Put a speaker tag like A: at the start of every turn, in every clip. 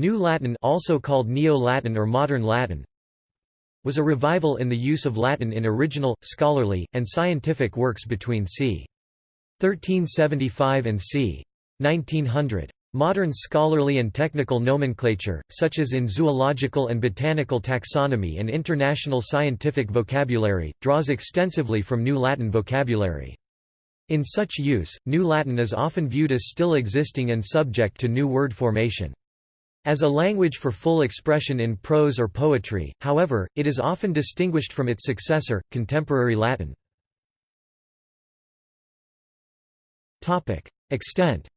A: New Latin also called Neo-Latin or Modern Latin was a revival in the use of Latin in original, scholarly, and scientific works between c. 1375 and c. 1900. Modern scholarly and technical nomenclature, such as in zoological and botanical taxonomy and international scientific vocabulary, draws extensively from New Latin vocabulary. In such use, New Latin is often viewed as still existing and subject to new word formation. As a language for full expression in prose or poetry, however, it is often distinguished from its successor, contemporary Latin. Extent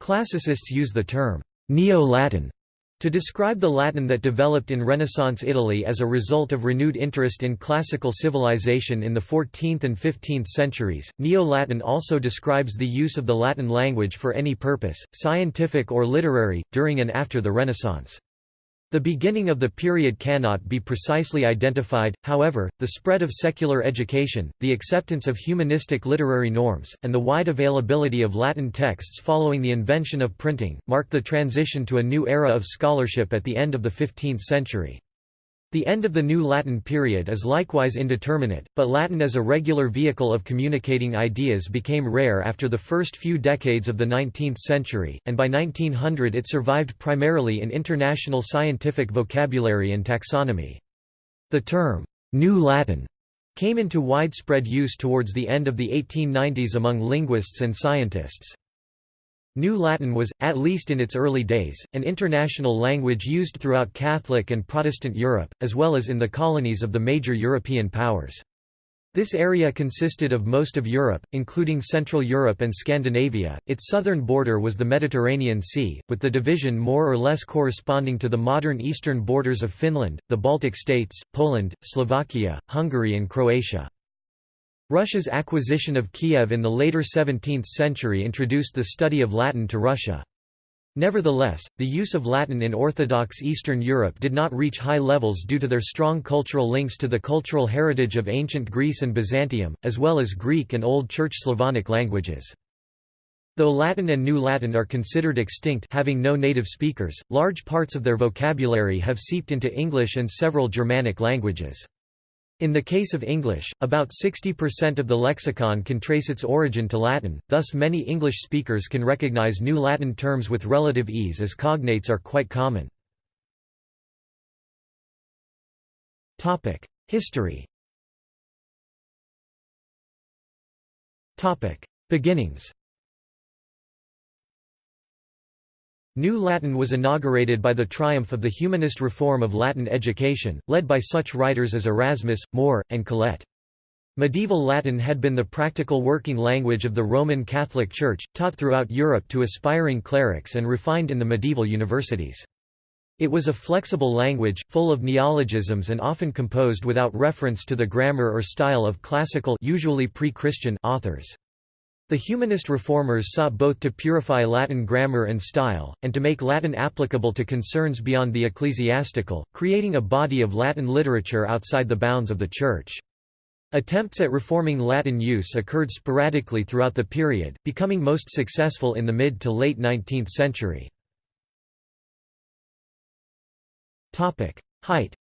A: Classicists use the term Neo-Latin to describe the Latin that developed in Renaissance Italy as a result of renewed interest in classical civilization in the 14th and 15th centuries, Neo-Latin also describes the use of the Latin language for any purpose, scientific or literary, during and after the Renaissance. The beginning of the period cannot be precisely identified, however, the spread of secular education, the acceptance of humanistic literary norms, and the wide availability of Latin texts following the invention of printing, marked the transition to a new era of scholarship at the end of the 15th century. The end of the New Latin period is likewise indeterminate, but Latin as a regular vehicle of communicating ideas became rare after the first few decades of the 19th century, and by 1900 it survived primarily in international scientific vocabulary and taxonomy. The term, New Latin, came into widespread use towards the end of the 1890s among linguists and scientists. New Latin was, at least in its early days, an international language used throughout Catholic and Protestant Europe, as well as in the colonies of the major European powers. This area consisted of most of Europe, including Central Europe and Scandinavia. Its southern border was the Mediterranean Sea, with the division more or less corresponding to the modern eastern borders of Finland, the Baltic states, Poland, Slovakia, Hungary, and Croatia. Russia's acquisition of Kiev in the later 17th century introduced the study of Latin to Russia. Nevertheless, the use of Latin in Orthodox Eastern Europe did not reach high levels due to their strong cultural links to the cultural heritage of ancient Greece and Byzantium, as well as Greek and Old Church Slavonic languages. Though Latin and New Latin are considered extinct having no native speakers, large parts of their vocabulary have seeped into English and several Germanic languages. In the case of English, about 60% of the lexicon can trace its origin to Latin, thus many English speakers can recognize New Latin terms with relative ease as cognates are quite common. History Beginnings New Latin was inaugurated by the triumph of the humanist reform of Latin education, led by such writers as Erasmus, More, and Colet. Medieval Latin had been the practical working language of the Roman Catholic Church, taught throughout Europe to aspiring clerics and refined in the medieval universities. It was a flexible language, full of neologisms and often composed without reference to the grammar or style of classical usually pre-Christian authors. The humanist reformers sought both to purify Latin grammar and style, and to make Latin applicable to concerns beyond the ecclesiastical, creating a body of Latin literature outside the bounds of the Church. Attempts at reforming Latin use occurred sporadically throughout the period, becoming most successful in the mid to late 19th century. Height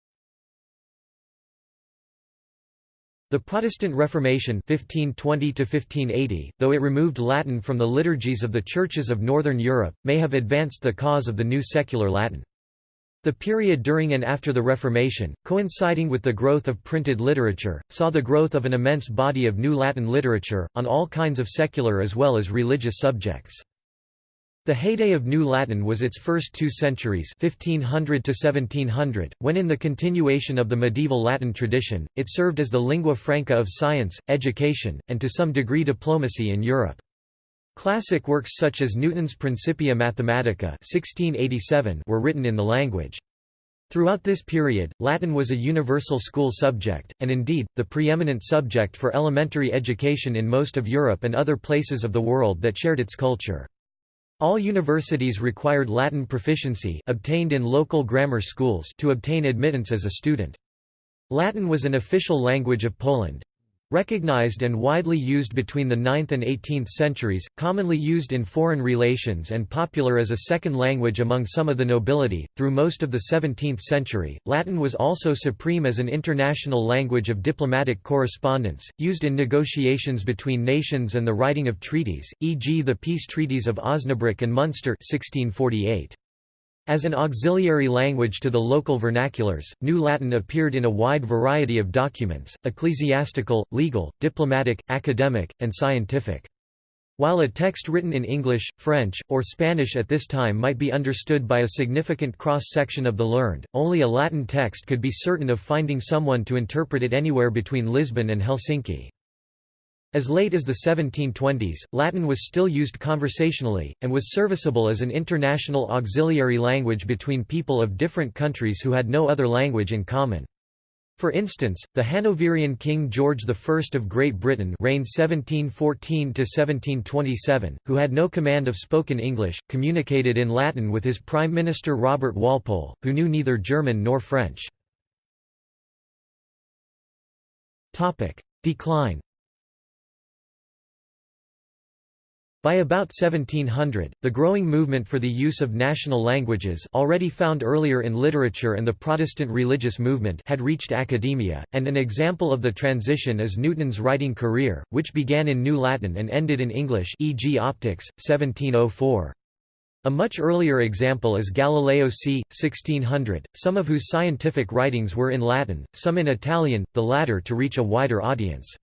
A: The Protestant Reformation 1520 though it removed Latin from the liturgies of the churches of Northern Europe, may have advanced the cause of the new secular Latin. The period during and after the Reformation, coinciding with the growth of printed literature, saw the growth of an immense body of new Latin literature, on all kinds of secular as well as religious subjects. The heyday of New Latin was its first two centuries 1500 to 1700, when in the continuation of the medieval Latin tradition, it served as the lingua franca of science, education, and to some degree diplomacy in Europe. Classic works such as Newton's Principia Mathematica 1687 were written in the language. Throughout this period, Latin was a universal school subject, and indeed, the preeminent subject for elementary education in most of Europe and other places of the world that shared its culture. All universities required Latin proficiency obtained in local grammar schools to obtain admittance as a student. Latin was an official language of Poland. Recognized and widely used between the 9th and 18th centuries, commonly used in foreign relations and popular as a second language among some of the nobility, through most of the 17th century, Latin was also supreme as an international language of diplomatic correspondence, used in negotiations between nations and the writing of treaties, e.g. the peace treaties of Osnabrück and Munster 1648. As an auxiliary language to the local vernaculars, New Latin appeared in a wide variety of documents, ecclesiastical, legal, diplomatic, academic, and scientific. While a text written in English, French, or Spanish at this time might be understood by a significant cross-section of the learned, only a Latin text could be certain of finding someone to interpret it anywhere between Lisbon and Helsinki. As late as the 1720s, Latin was still used conversationally, and was serviceable as an international auxiliary language between people of different countries who had no other language in common. For instance, the Hanoverian King George I of Great Britain reigned 1714–1727, who had no command of spoken English, communicated in Latin with his Prime Minister Robert Walpole, who knew neither German nor French. Decline By about 1700, the growing movement for the use of national languages already found earlier in literature and the Protestant religious movement had reached academia, and an example of the transition is Newton's writing career, which began in New Latin and ended in English e.g. Opticks, 1704. A much earlier example is Galileo c. 1600, some of whose scientific writings were in Latin, some in Italian, the latter to reach a wider audience.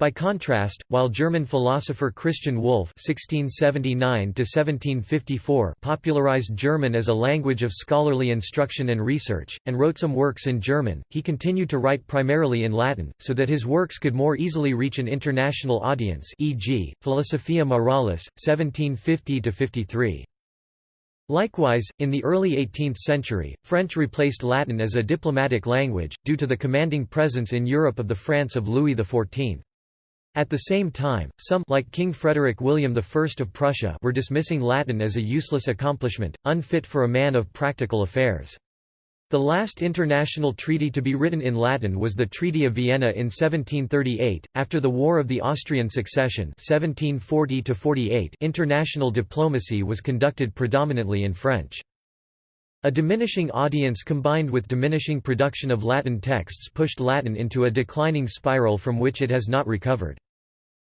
A: By contrast, while German philosopher Christian Wolff (1679–1754) popularized German as a language of scholarly instruction and research, and wrote some works in German, he continued to write primarily in Latin, so that his works could more easily reach an international audience. E.g., Philosophia Moralis, 1750–53. Likewise, in the early 18th century, French replaced Latin as a diplomatic language, due to the commanding presence in Europe of the France of Louis XIV. At the same time, some like King Frederick William I of Prussia were dismissing Latin as a useless accomplishment, unfit for a man of practical affairs. The last international treaty to be written in Latin was the Treaty of Vienna in 1738. After the War of the Austrian Succession (1740–48), international diplomacy was conducted predominantly in French. A diminishing audience combined with diminishing production of Latin texts pushed Latin into a declining spiral from which it has not recovered.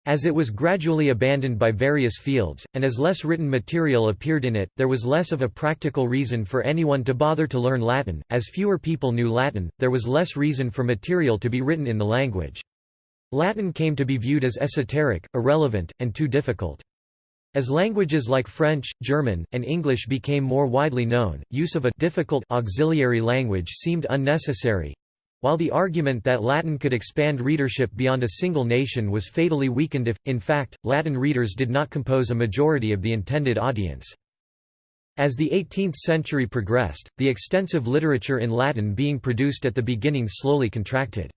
A: As it was gradually abandoned by various fields, and as less written material appeared in it, there was less of a practical reason for anyone to bother to learn Latin, as fewer people knew Latin, there was less reason for material to be written in the language. Latin came to be viewed as esoteric, irrelevant, and too difficult. As languages like French, German, and English became more widely known, use of a difficult auxiliary language seemed unnecessary, while the argument that Latin could expand readership beyond a single nation was fatally weakened if, in fact, Latin readers did not compose a majority of the intended audience. As the 18th century progressed, the extensive literature in Latin being produced at the beginning slowly contracted.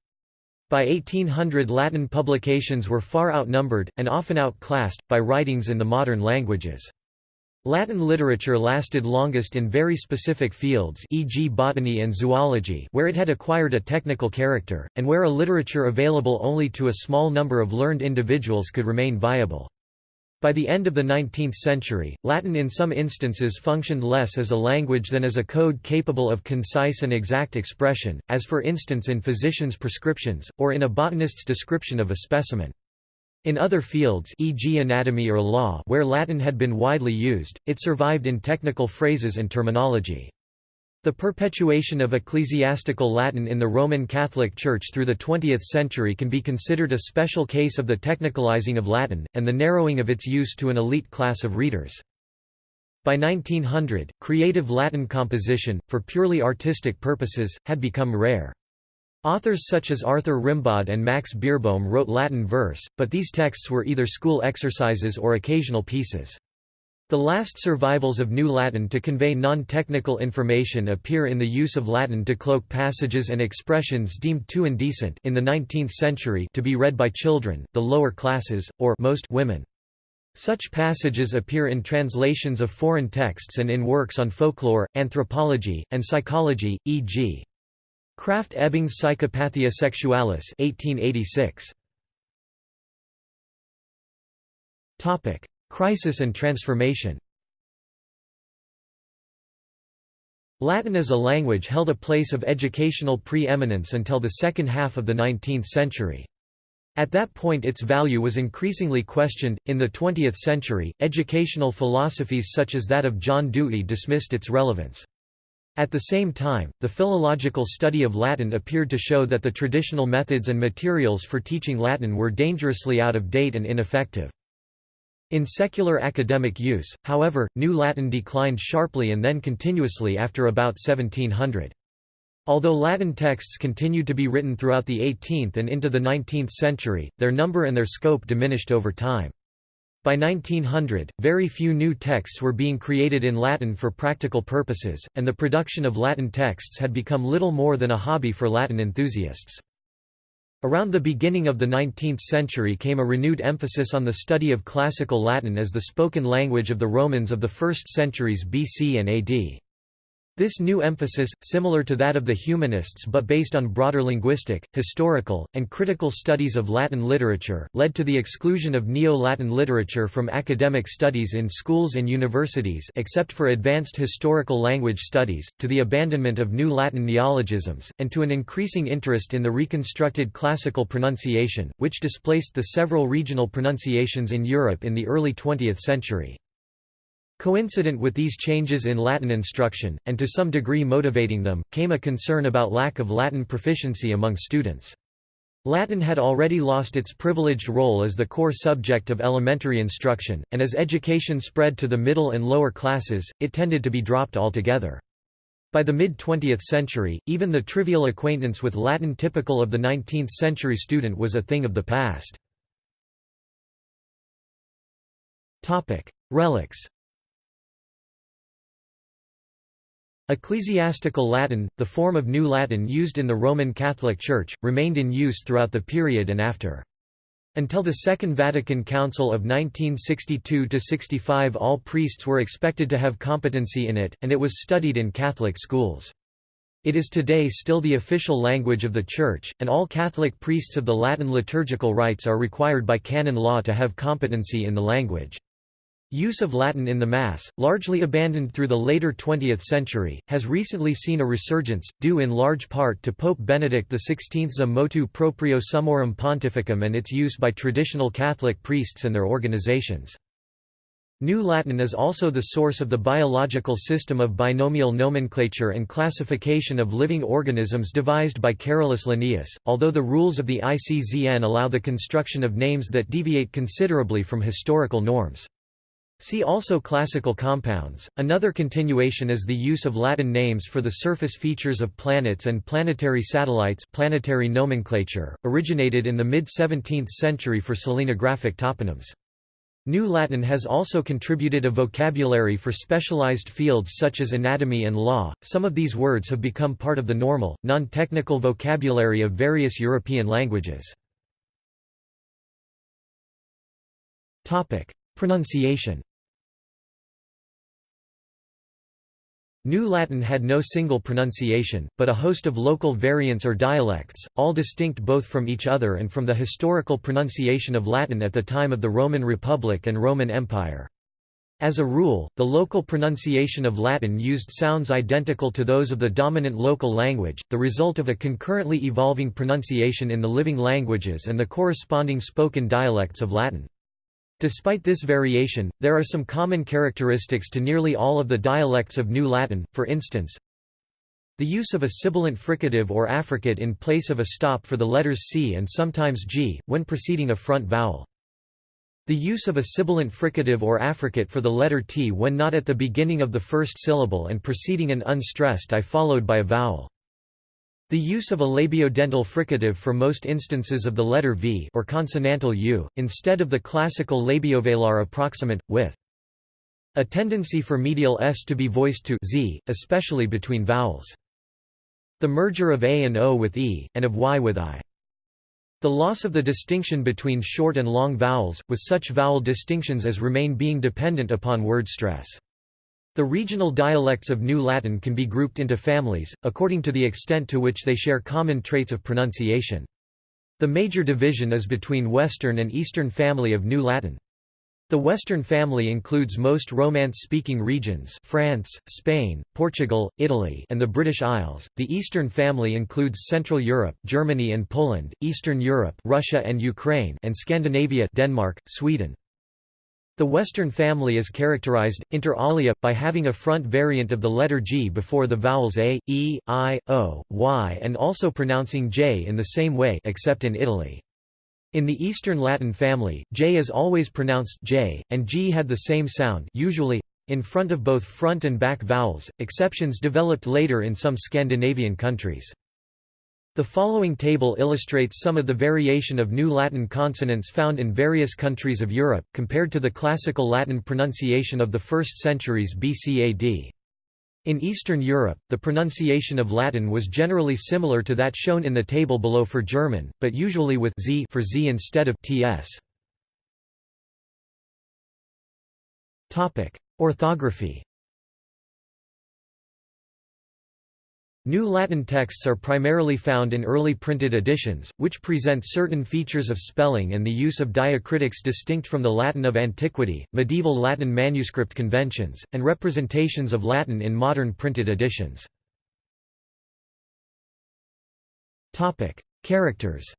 A: By 1800 Latin publications were far outnumbered, and often outclassed, by writings in the modern languages. Latin literature lasted longest in very specific fields e.g. botany and zoology where it had acquired a technical character, and where a literature available only to a small number of learned individuals could remain viable. By the end of the 19th century, Latin in some instances functioned less as a language than as a code capable of concise and exact expression, as for instance in physicians' prescriptions, or in a botanist's description of a specimen. In other fields e.g. anatomy or law where Latin had been widely used, it survived in technical phrases and terminology. The perpetuation of ecclesiastical Latin in the Roman Catholic Church through the 20th century can be considered a special case of the technicalizing of Latin, and the narrowing of its use to an elite class of readers. By 1900, creative Latin composition, for purely artistic purposes, had become rare. Authors such as Arthur Rimbaud and Max Beerbohm wrote Latin verse, but these texts were either school exercises or occasional pieces. The last survivals of New Latin to convey non-technical information appear in the use of Latin to cloak passages and expressions deemed too indecent in the 19th century to be read by children, the lower classes, or most women. Such passages appear in translations of foreign texts and in works on folklore, anthropology, and psychology, e.g. Krafft-Ebing's Psychopathia Sexualis 1886. Topic: Crisis and transformation. Latin as a language held a place of educational preeminence until the second half of the 19th century. At that point its value was increasingly questioned. In the 20th century, educational philosophies such as that of John Dewey dismissed its relevance. At the same time, the philological study of Latin appeared to show that the traditional methods and materials for teaching Latin were dangerously out of date and ineffective. In secular academic use, however, New Latin declined sharply and then continuously after about 1700. Although Latin texts continued to be written throughout the 18th and into the 19th century, their number and their scope diminished over time. By 1900, very few new texts were being created in Latin for practical purposes, and the production of Latin texts had become little more than a hobby for Latin enthusiasts. Around the beginning of the 19th century came a renewed emphasis on the study of Classical Latin as the spoken language of the Romans of the first centuries BC and AD. This new emphasis, similar to that of the humanists but based on broader linguistic, historical, and critical studies of Latin literature, led to the exclusion of Neo-Latin literature from academic studies in schools and universities except for advanced historical language studies, to the abandonment of new Latin neologisms, and to an increasing interest in the reconstructed classical pronunciation, which displaced the several regional pronunciations in Europe in the early 20th century. Coincident with these changes in Latin instruction, and to some degree motivating them, came a concern about lack of Latin proficiency among students. Latin had already lost its privileged role as the core subject of elementary instruction, and as education spread to the middle and lower classes, it tended to be dropped altogether. By the mid-20th century, even the trivial acquaintance with Latin typical of the 19th-century student was a thing of the past. Relics Ecclesiastical Latin, the form of New Latin used in the Roman Catholic Church, remained in use throughout the period and after. Until the Second Vatican Council of 1962–65 all priests were expected to have competency in it, and it was studied in Catholic schools. It is today still the official language of the Church, and all Catholic priests of the Latin liturgical rites are required by canon law to have competency in the language. Use of Latin in the Mass, largely abandoned through the later 20th century, has recently seen a resurgence, due in large part to Pope Benedict XVI's motu proprio Summorum Pontificum and its use by traditional Catholic priests and their organizations. New Latin is also the source of the biological system of binomial nomenclature and classification of living organisms devised by Carolus Linnaeus, although the rules of the ICZN allow the construction of names that deviate considerably from historical norms. See also classical compounds. Another continuation is the use of Latin names for the surface features of planets and planetary satellites planetary nomenclature, originated in the mid-17th century for selenographic toponyms. New Latin has also contributed a vocabulary for specialized fields such as anatomy and law. Some of these words have become part of the normal, non-technical vocabulary of various European languages. Topic: Pronunciation New Latin had no single pronunciation, but a host of local variants or dialects, all distinct both from each other and from the historical pronunciation of Latin at the time of the Roman Republic and Roman Empire. As a rule, the local pronunciation of Latin used sounds identical to those of the dominant local language, the result of a concurrently evolving pronunciation in the living languages and the corresponding spoken dialects of Latin. Despite this variation, there are some common characteristics to nearly all of the dialects of New Latin, for instance, the use of a sibilant fricative or affricate in place of a stop for the letters C and sometimes G, when preceding a front vowel. The use of a sibilant fricative or affricate for the letter T when not at the beginning of the first syllable and preceding an unstressed I followed by a vowel. The use of a labiodental fricative for most instances of the letter V or consonantal U, instead of the classical labiovelar approximant, with a tendency for medial S to be voiced to Z, especially between vowels. The merger of A and O with E, and of Y with I. The loss of the distinction between short and long vowels, with such vowel distinctions as remain being dependent upon word stress. The regional dialects of New Latin can be grouped into families, according to the extent to which they share common traits of pronunciation. The major division is between Western and Eastern family of New Latin. The Western family includes most Romance-speaking regions France, Spain, Portugal, Italy and the British Isles, the Eastern family includes Central Europe Germany and Poland, Eastern Europe Russia and Ukraine and Scandinavia Denmark, Sweden. The Western family is characterized, inter alia, by having a front variant of the letter G before the vowels A, E, I, O, Y and also pronouncing J in the same way except in Italy. In the Eastern Latin family, J is always pronounced J, and G had the same sound usually in front of both front and back vowels, exceptions developed later in some Scandinavian countries. The following table illustrates some of the variation of New Latin consonants found in various countries of Europe, compared to the Classical Latin pronunciation of the 1st centuries BCAD. In Eastern Europe, the pronunciation of Latin was generally similar to that shown in the table below for German, but usually with z for z instead of ts. Orthography. New Latin texts are primarily found in early printed editions, which present certain features of spelling and the use of diacritics distinct from the Latin of antiquity, medieval Latin manuscript conventions, and representations of Latin in modern printed editions. Characters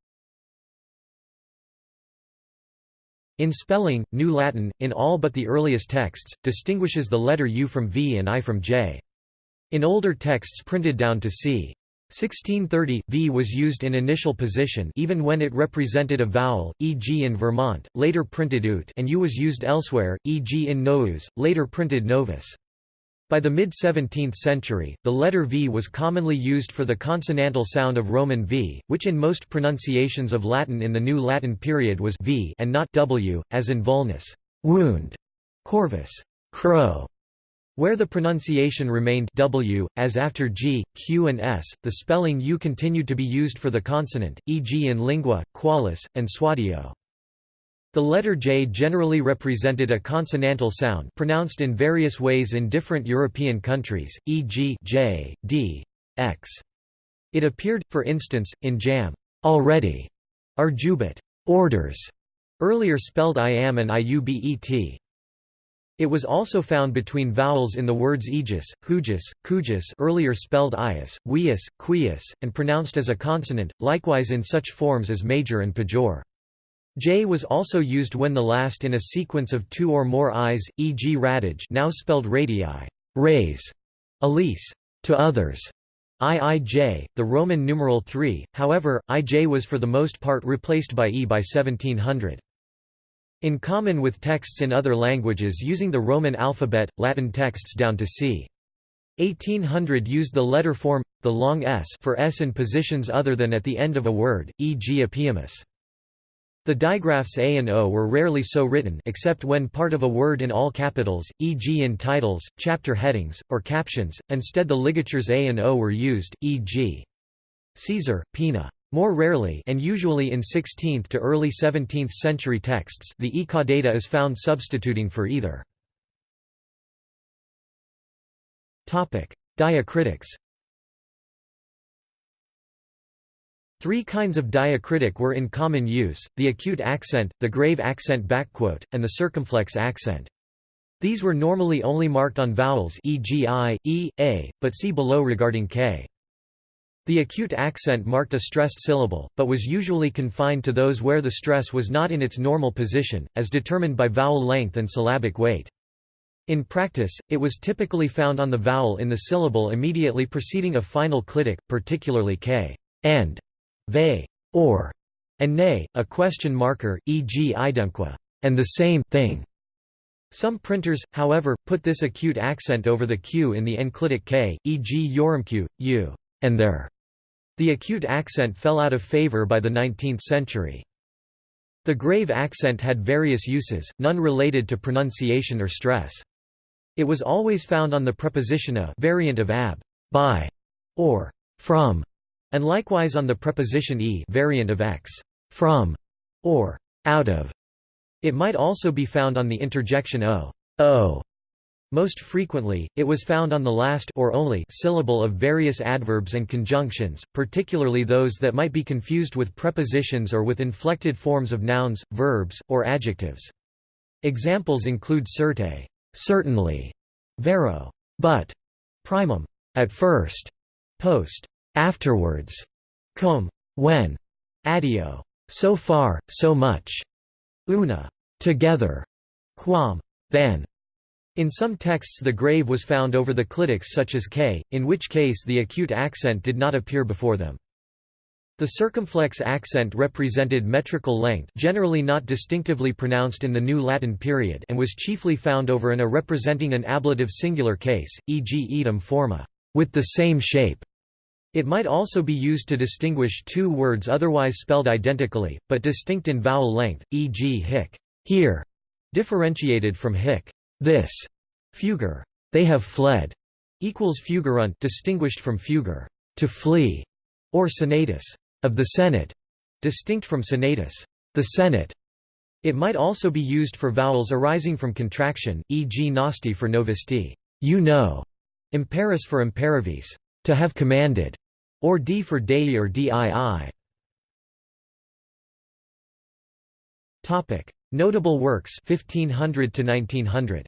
A: In spelling, New Latin, in all but the earliest texts, distinguishes the letter U from V and I from J. In older texts printed down to c. 1630, v was used in initial position even when it represented a vowel, e.g. in Vermont, later printed ut and u was used elsewhere, e.g. in nous, later printed novus. By the mid-17th century, the letter v was commonly used for the consonantal sound of Roman v, which in most pronunciations of Latin in the New Latin period was v and not w, as in vulnus wound, corvus crow, where the pronunciation remained w, as after g, q and s, the spelling u continued to be used for the consonant, e.g. in lingua, qualis, and swadio. The letter j generally represented a consonantal sound pronounced in various ways in different European countries, e.g. j, d, x. It appeared, for instance, in jam, already, arjubit, orders, earlier spelled I am and iubet. It was also found between vowels in the words aegis, hugis, cugis earlier spelled ius, weus, quius, and pronounced as a consonant, likewise in such forms as major and pejor. J was also used when the last in a sequence of two or more i's, e.g. radij now spelled radii, raise, elise, to others, iij, the Roman numeral 3, however, ij was for the most part replaced by e by 1700. In common with texts in other languages using the Roman alphabet, Latin texts down to c. 1800 used the letter form, the long s for s in positions other than at the end of a word, e.g. epiemous. The digraphs a and o were rarely so written except when part of a word in all capitals, e.g. in titles, chapter headings, or captions, instead the ligatures a and o were used, e.g. Caesar, Pina. More rarely and usually in 16th to early 17th century texts the e caudata is found substituting for either. Diacritics Three kinds of diacritic were in common use, the acute accent, the grave accent and the circumflex accent. These were normally only marked on vowels e.g. i, e, a, but see below regarding k. The acute accent marked a stressed syllable, but was usually confined to those where the stress was not in its normal position, as determined by vowel length and syllabic weight. In practice, it was typically found on the vowel in the syllable immediately preceding a final clitic, particularly k, and, ve, or, and nay, a question marker, e.g. idemque, and the same thing. Some printers, however, put this acute accent over the q in the enclitic k, e.g. yorumque, u, and their. The acute accent fell out of favor by the 19th century. The grave accent had various uses, none related to pronunciation or stress. It was always found on the preposition a variant of ab, by, or from, and likewise on the preposition e variant of x, from, or out of. It might also be found on the interjection o, o, most frequently, it was found on the last or only syllable of various adverbs and conjunctions, particularly those that might be confused with prepositions or with inflected forms of nouns, verbs, or adjectives. Examples include certe certainly, vero but, primum at first, post afterwards, cum when, addio so far, so much, una together, quam then. In some texts the grave was found over the clitics such as k, in which case the acute accent did not appear before them. The circumflex accent represented metrical length generally not distinctively pronounced in the New Latin period and was chiefly found over an a representing an ablative singular case, e.g. edam forma, with the same shape. It might also be used to distinguish two words otherwise spelled identically, but distinct in vowel length, e.g. hic here, differentiated from hic this, fugger they have fled, equals fugerunt distinguished from fugger to flee, or senatus. Of the Senate, distinct from senatus, the Senate. It might also be used for vowels arising from contraction, e.g. nosti for novisti, you know, imperis for imperavis, to have commanded, or d for dei or dii. Topic: Notable works 1500 to 1900.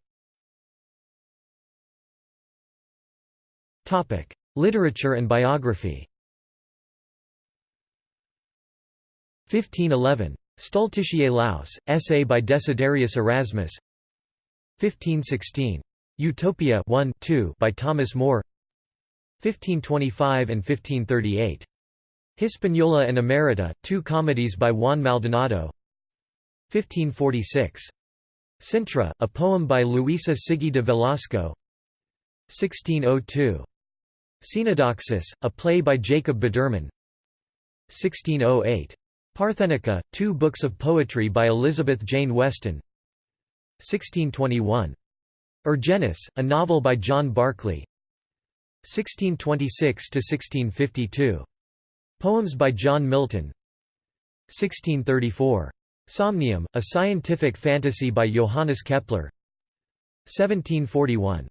A: Topic: Literature and biography. 1511. Stultitiae Laus, essay by Desiderius Erasmus 1516. Utopia 1 2 by Thomas More 1525 and 1538. Hispaniola and Emerita, two comedies by Juan Maldonado 1546. Sintra, a poem by Luisa Sigea de Velasco 1602. Cenodoxus, a play by Jacob Bidermann 1608. Parthenica, two books of poetry by Elizabeth Jane Weston 1621. Argenis, a novel by John Barclay 1626–1652. Poems by John Milton 1634. Somnium, a scientific fantasy by Johannes Kepler 1741.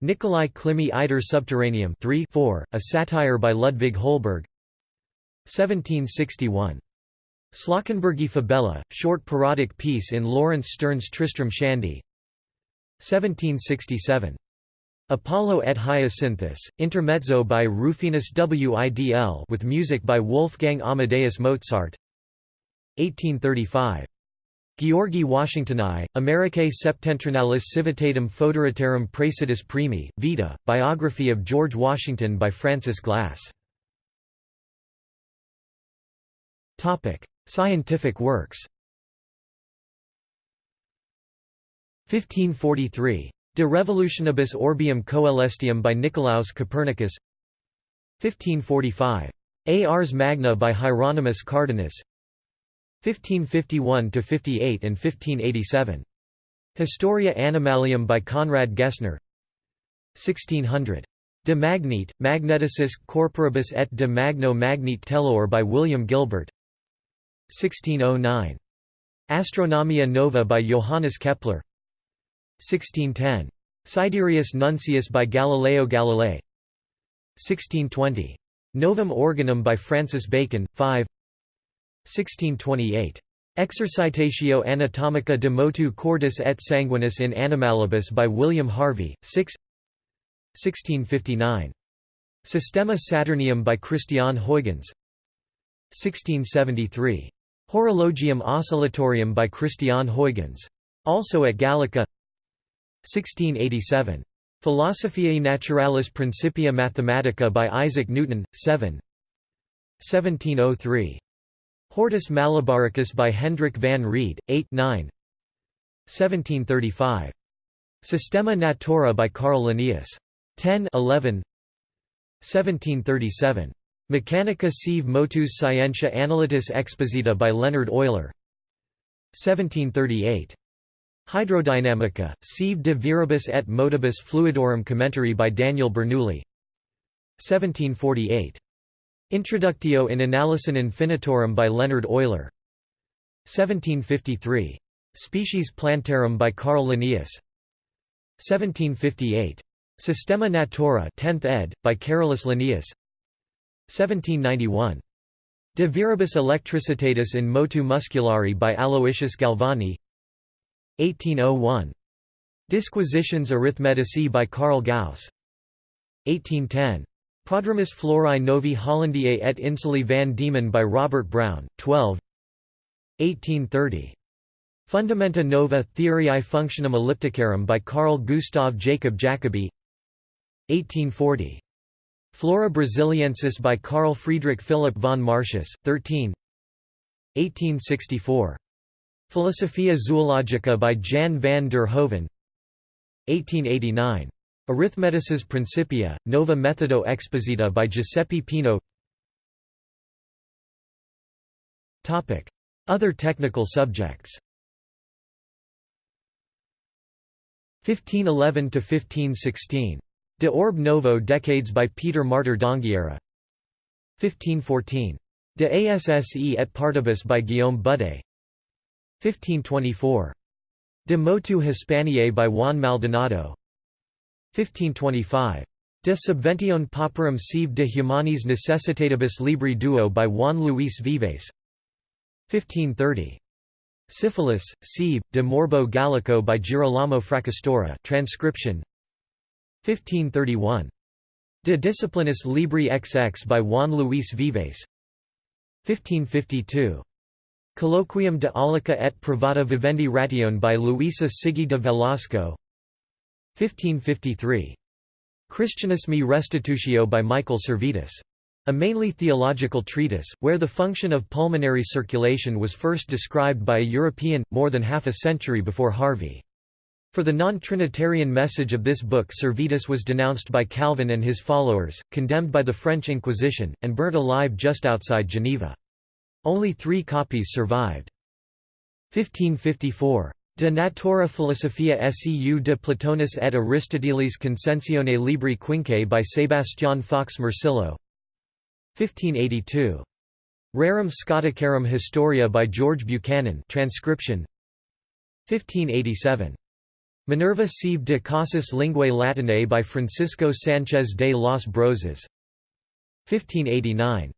A: Nikolai Klimy Iter Subterraneum 3 4, a satire by Ludwig Holberg 1761. Slawkenbergi Fabella, short parodic piece in Laurence Sterne's Tristram Shandy 1767. Apollo et Hyacinthus, intermezzo by Rufinus Widl with music by Wolfgang Amadeus Mozart 1835. Georgi Washingtoni, Americae Septentrionalis Civitatem Foederatarum Praesidis Primi, Vita, biography of George Washington by Francis Glass Scientific works 1543. De Revolutionibus Orbium Coelestium by Nicolaus Copernicus 1545. Ars Magna by Hieronymus Cardanus 1551–58 and 1587. Historia Animalium by Conrad Gessner 1600. De Magnete, Magneticis Corporibus et de Magno Magnete Tellure by William Gilbert 1609. Astronomia Nova by Johannes Kepler 1610. Sidereus Nuncius by Galileo Galilei 1620. Novum Organum by Francis Bacon, 5 1628. Exercitatio Anatomica de motu cordis et sanguinis in animalibus by William Harvey, 6 1659. Systema Saturnium by Christian Huygens 1673. Horologium Oscillatorium by Christian Huygens. Also at Gallica 1687. Philosophiae Naturalis Principia Mathematica by Isaac Newton, 7 1703. Hortus Malabaricus by Hendrik van Rheede, 8 9 1735. Systema Naturae by Carl Linnaeus. 10 11 1737. Mechanica sive motus scientia analytis exposita by Leonhard Euler 1738. Hydrodynamica, sive de viribus et motibus fluidorum commentary by Daniel Bernoulli 1748. Introductio in Analysin Infinitorum by Leonhard Euler 1753. Species Plantarum by Carl Linnaeus 1758. Systema Naturae 10th ed., by Carolus Linnaeus 1791. De viribus electricitatis in motu musculari by Aloysius Galvani 1801. Disquisitiones Arithmeticae by Carl Gauss 1810. Prodromus Florae Novi Hollandiae et Insuli van Diemen by Robert Brown, 12 1830. Fundamenta Nova Theoriae Functionum Ellipticarum by Carl Gustav Jacob Jacobi 1840. Flora Brasiliensis by Carl Friedrich Philipp von Martius, 13 1864. Philosophia Zoologica by Jan van der Hoeven 1889. Arithmetices Principia, Nova Methodo Exposita by Giuseppe Peano Other technical subjects 1511–1516. De Orbe Novo Decades by Peter Martyr d'Anghiera 1514. De Asse et Partibus by Guillaume Budé 1524. De Motu Hispaniae by Juan Maldonado 1525. De Subventione Pauperum sive de Humanis Necessitatibus Libri Duo by Juan Luis Vives 1530. Syphilis, sive, de Morbo Gallico by Girolamo Fracastoro transcription 1531. De Disciplinis Libri XX by Juan Luis Vives 1552. Colloquium de Aulica et Privata Vivendi Ration by Luisa Sigea de Velasco 1553. Christianismi Restitutio by Michael Servetus. A mainly theological treatise, where the function of pulmonary circulation was first described by a European, more than half a century before Harvey. For the non-Trinitarian message of this book Servetus was denounced by Calvin and his followers, condemned by the French Inquisition, and burnt alive just outside Geneva. Only three copies survived. 1554. De Natura Philosophia seu de Platonis et Aristotelis Consensione Libri Quinque by Sebastian Fox Morcillo 1582. Rerum Scoticarum Historia by George Buchanan transcription 1587. Minerva sive de Causis Linguae Latinae by Francisco Sanchez de los Brozes 1589.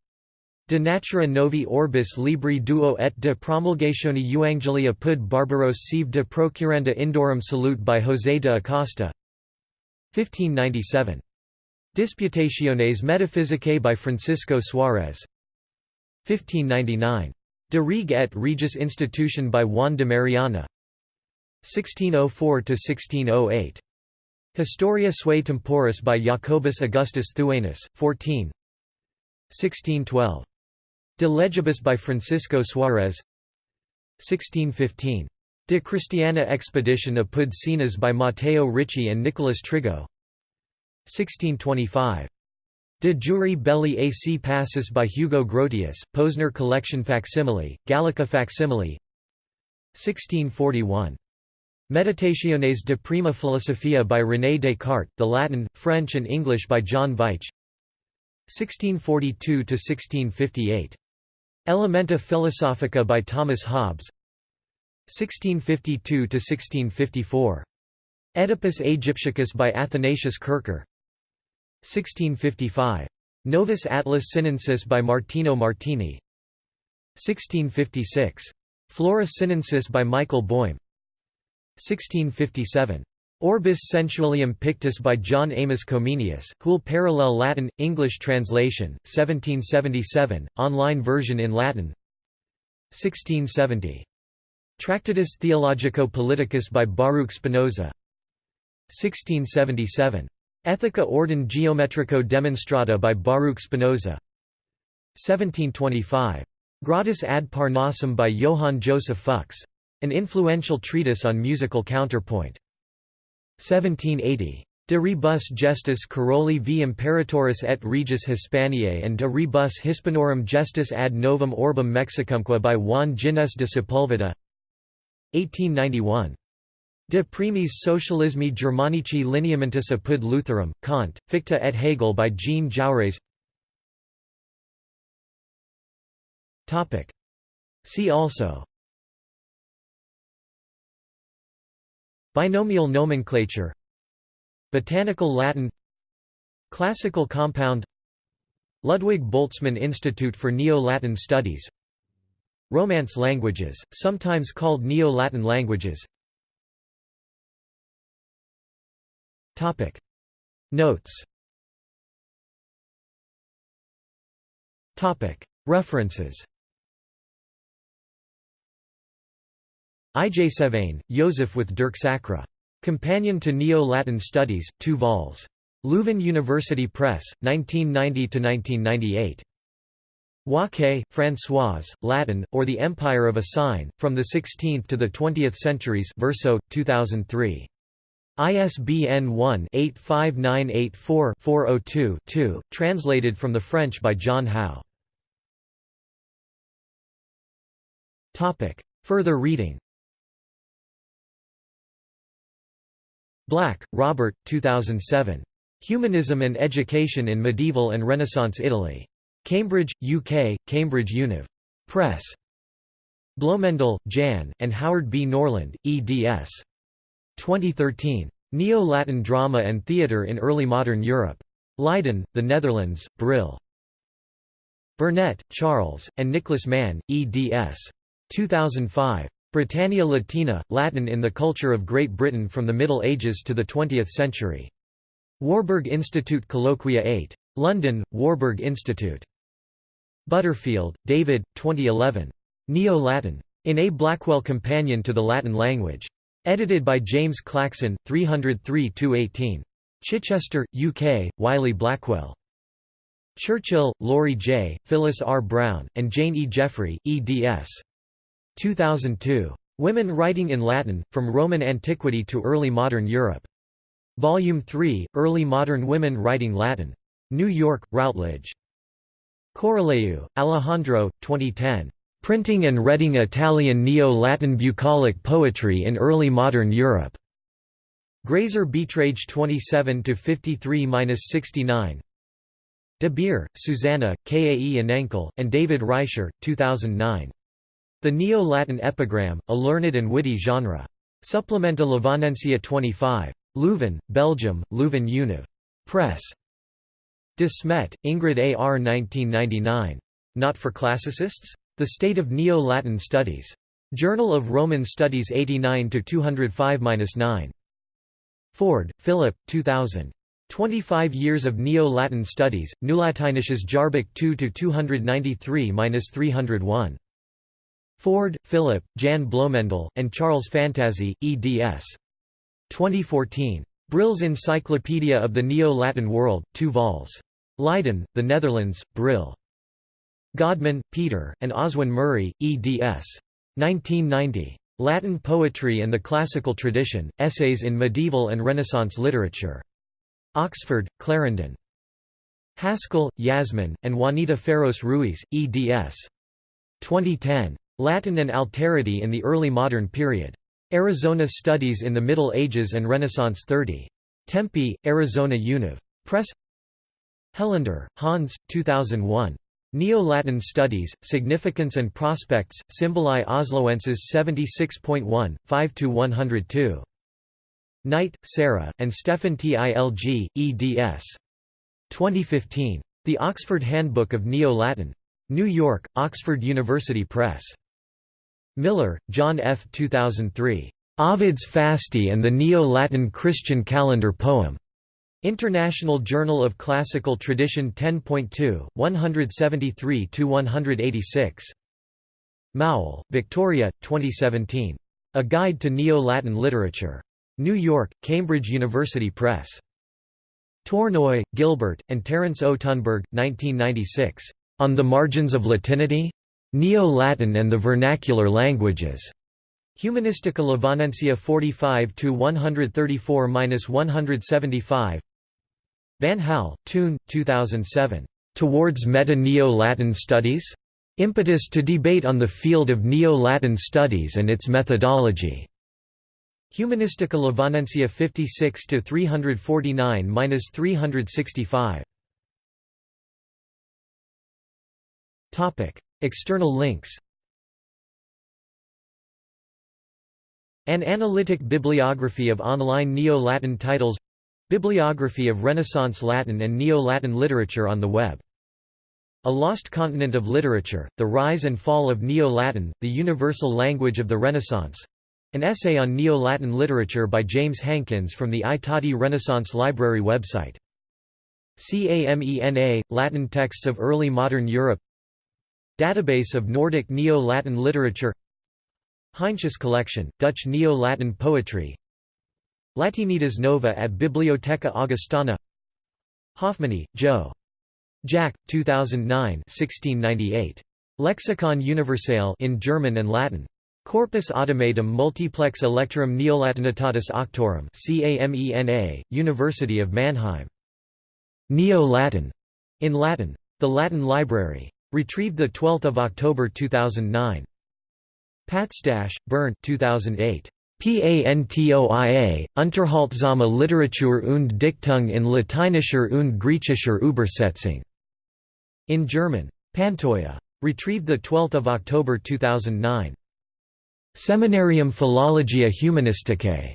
A: De natura novi orbis libri duo et de promulgatione euangelii apud barbaros sive de procuranda indorum salute by José de Acosta 1597. Disputationes metaphysicae by Francisco Suarez 1599. De Reg et Regis Institution by Juan de Mariana 1604–1608. Historia sui temporis by Jacobus Augustus Thuanus, 14 1612. De Legibus by Francisco Suarez 1615. De Christiana Expedition apud Sinas by Matteo Ricci and Nicolas Trigault 1625. De Jure Belli ac Pacis by Hugo Grotius, Posner Collection Facsimile, Gallica Facsimile 1641. Meditationes de Prima Philosophia by René Descartes, the Latin, French and English by John Veitch 1642–1658. Elementa Philosophica by Thomas Hobbes 1652–1654. Oedipus Aegyptiacus by Athanasius Kircher 1655. Novus Atlas Sinensis by Martino Martini 1656. Flora Sinensis by Michael Boym 1657. Orbis Sensualium Pictus by John Amos Comenius, Hul Parallel Latin, English translation, 1777, online version in Latin 1670. Tractatus Theologico-Politicus by Baruch Spinoza 1677. Ethica Ordine Geometrico Demonstrata by Baruch Spinoza 1725. Gradus ad Parnassum by Johann Joseph Fux. An influential treatise on musical counterpoint. 1780. De rebus gestis Caroli v Imperatoris et Regis Hispaniae and de rebus Hispanorum gestis ad novum orbum Mexicumque by Juan Gines de Sepulveda 1891. De primis socialismi Germanici lineamentis apud Lutherum, Kant, Fichte et Hegel by Jean Jaurès See also Binomial nomenclature. Botanical Latin. Classical compound. Ludwig Boltzmann Institute for Neo-Latin Studies. Romance languages, sometimes called Neo-Latin languages. Topic. Notes. Topic. References. I. J. Sevain, Joseph with Dirk Sacre. Companion to Neo-Latin Studies, 2 vols. Leuven University Press, 1990–1998. Waquet, Françoise, Latin, or the Empire of a Sign, From the 16th to the 20th Centuries Verso, 2003. ISBN 1-85984-402-2, translated from the French by John Howe. Further reading Black, Robert, 2007. Humanism and Education in Medieval and Renaissance Italy. Cambridge, UK, Cambridge Univ. Press. Bloemendal, Jan, and Howard B. Norland, eds. 2013. Neo-Latin Drama and Theatre in Early Modern Europe. Leiden, The Netherlands, Brill. Burnett, Charles, and Nicholas Mann, eds. 2005. Britannia Latina, Latin in the Culture of Great Britain from the Middle Ages to the Twentieth Century. Warburg Institute Colloquia 8. London, Warburg Institute. Butterfield, David, 2011. Neo-Latin. In A Blackwell Companion to the Latin Language. Edited by James Clackson, 303–18. Chichester, UK, Wiley Blackwell. Churchill, Laurie J., Phyllis R. Brown, and Jane E. Jeffrey, eds. 2002. Women Writing in Latin, From Roman Antiquity to Early Modern Europe. Volume 3, Early Modern Women Writing Latin. New York, Routledge. Coroleu, Alejandro, 2010. Printing and Reading Italian Neo-Latin Bucolic Poetry in Early Modern Europe. Grazer Beiträge 27–53–69 De Beer, Susanna, Kae Enenkel, and David Rijser, 2009. The Neo-Latin Epigram, a Learned and Witty Genre. Supplementa Lovaniensia 25. Leuven, Belgium, Leuven Univ. Press. De Smet, Ingrid A. R. 1999. Not for Classicists? The State of Neo-Latin Studies. Journal of Roman Studies 89–205–9. Ford, Philip, 2000. 25 Years of Neo-Latin Studies, Neulatinisches Jahrbuch 2–293–301. Ford, Philip, Jan Bloemendal, and Charles Fantazzi, eds. 2014. Brill's Encyclopedia of the Neo-Latin World, 2 vols. Leiden, The Netherlands, Brill. Godman, Peter, and Oswin Murray, eds. 1990. Latin Poetry and the Classical Tradition, Essays in Medieval and Renaissance Literature. Oxford, Clarendon. Haskell, Yasmin, and Juanita Feros Ruys, eds. 2010. Latin and Alterity in the Early Modern Period. Arizona Studies in the Middle Ages and Renaissance 30. Tempe, Arizona Univ. Press Helander, Hans, 2001. Neo-Latin Studies, Significance and Prospects, Symbolae Osloenses 76.1, 5–102. Knight, Sarah, and Stefan Tilg, eds. 2015. The Oxford Handbook of Neo-Latin. New York, Oxford University Press. Miller, John F. 2003. Ovid's Fasti and the Neo-Latin Christian Calendar Poem. International Journal of Classical Tradition 10.2, 173–186. Moul, Victoria, 2017. A Guide to Neo-Latin Literature. New York, Cambridge University Press. Tournoy, Gilbert, and Terence O. Tunberg, 1996. On the Margins of Latinity? Neo-Latin and the Vernacular Languages. Humanistica Lovaniensia 45 to 134-175. Van Hal, Toon, 2007. Towards Meta-Neo-Latin Studies? Impetus to debate on the field of Neo-Latin studies and its methodology. Humanistica Lovaniensia 56 to 349-365. Topic: External links An analytic bibliography of online Neo-Latin titles Bibliography of Renaissance Latin and Neo-Latin literature on the web A Lost Continent of Literature, The Rise and Fall of Neo-Latin, the Universal Language of the Renaissance An essay on Neo-Latin literature by James Hankins from the I Renaissance Library website. CAMENA – Latin texts of early modern Europe Database of Nordic Neo-Latin literature Heinsius collection, Dutch Neo-Latin poetry Latinitas Nova at Bibliotheca Augustana Hoffmanni, Joe. Jack, 2009 1698. Lexicon Universale in German and Latin. Corpus Automatum Multiplex Electorum Neolatinitatis Auctorum CAMENA, University of Mannheim. Neo-Latin, in Latin. The Latin Library. Retrieved 12 October 2009. Patstasch, Bernd 2008. PANTOIA, Unterhaltsame Literatur und Dichtung in lateinischer und griechischer Übersetzung. In German. Pantoja. Retrieved 12 October 2009. Seminarium Philologia Humanisticae.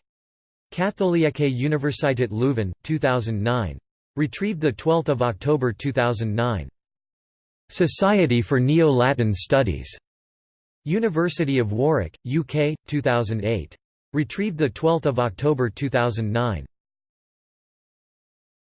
A: Katholieke Universität Leuven, 2009. Retrieved 12 October 2009. Society for Neo-Latin Studies. University of Warwick, UK, 2008. Retrieved 12 October 2009.